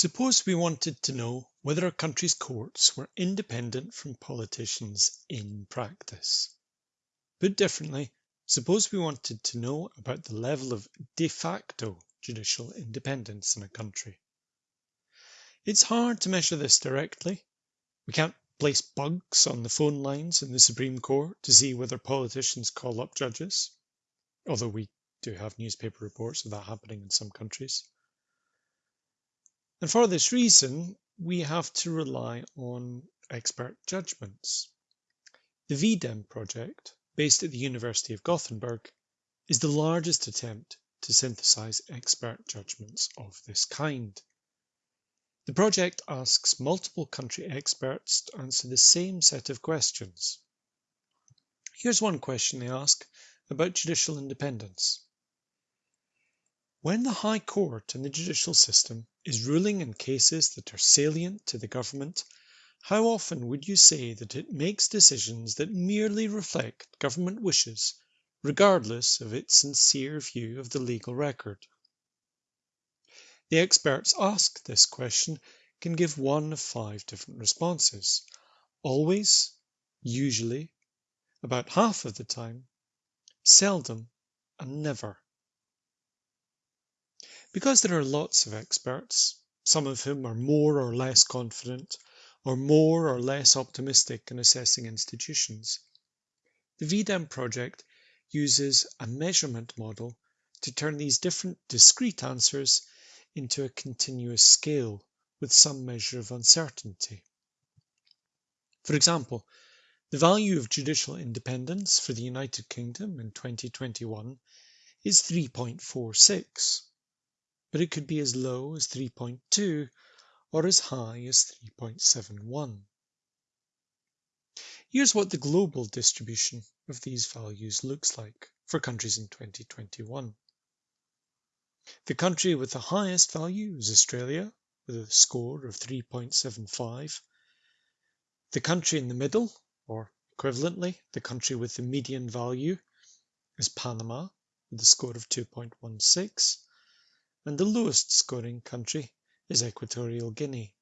Suppose we wanted to know whether a country's courts were independent from politicians in practice. Put differently, suppose we wanted to know about the level of de facto judicial independence in a country. It's hard to measure this directly. We can't place bugs on the phone lines in the Supreme Court to see whether politicians call up judges, although we do have newspaper reports of that happening in some countries. And for this reason, we have to rely on expert judgments. The V-Dem project, based at the University of Gothenburg, is the largest attempt to synthesize expert judgments of this kind. The project asks multiple country experts to answer the same set of questions. Here's one question they ask about judicial independence. When the High Court in the judicial system is ruling in cases that are salient to the government, how often would you say that it makes decisions that merely reflect government wishes, regardless of its sincere view of the legal record? The experts asked this question can give one of five different responses. Always, usually, about half of the time, seldom, and never. Because there are lots of experts, some of whom are more or less confident or more or less optimistic in assessing institutions, the V-Dem project uses a measurement model to turn these different discrete answers into a continuous scale with some measure of uncertainty. For example, the value of judicial independence for the United Kingdom in 2021 is 3.46 but it could be as low as 3.2 or as high as 3.71. Here's what the global distribution of these values looks like for countries in 2021. The country with the highest value is Australia, with a score of 3.75. The country in the middle, or equivalently, the country with the median value, is Panama, with a score of 2.16 and the lowest scoring country is Equatorial Guinea.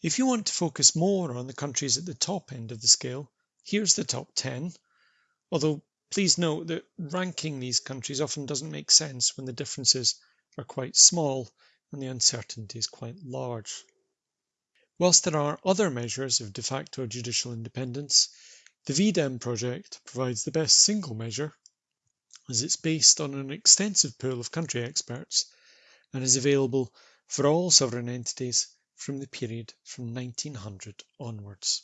If you want to focus more on the countries at the top end of the scale, here's the top 10, although please note that ranking these countries often doesn't make sense when the differences are quite small and the uncertainty is quite large. Whilst there are other measures of de facto judicial independence, the V-Dem project provides the best single measure as it's based on an extensive pool of country experts and is available for all sovereign entities from the period from 1900 onwards.